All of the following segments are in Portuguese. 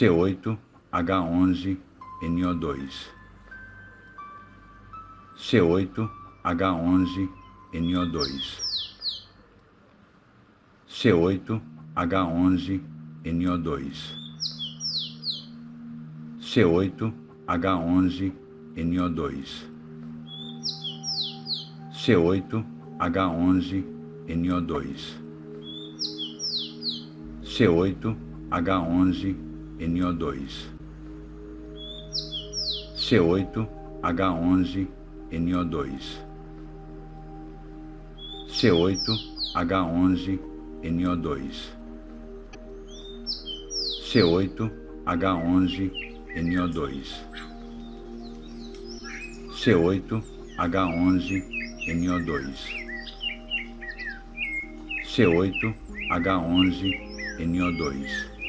C8H11NO2 C8H11NO2 C8H11NO2 C8H11NO2 C8H11NO2 C8H11NO2 NO2, C8, H11, NO2, C8, H11, NO2, C8, H11, NO2, C8, H11, NO2, C8, H11, NO2.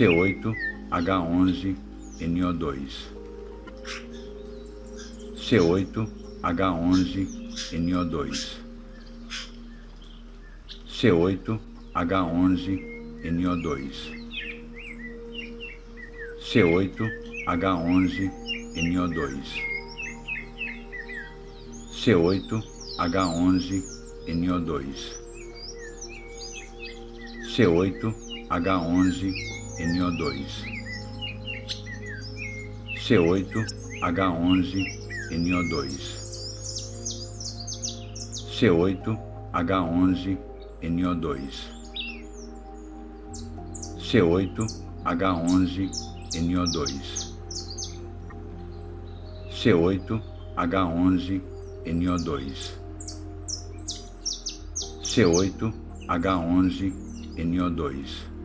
C8H11NO2 C8H11NO2 C8H11NO2 C8H11NO2 C8H11NO2 C8H11NO2 NO2, C8, H11, NO2, C8, H11, NO2, C8, H11, NO2, C8, H11, NO2, C8, H11, NO2.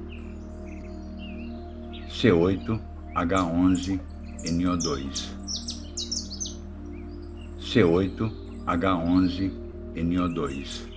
C8H11NO2 C8H11NO2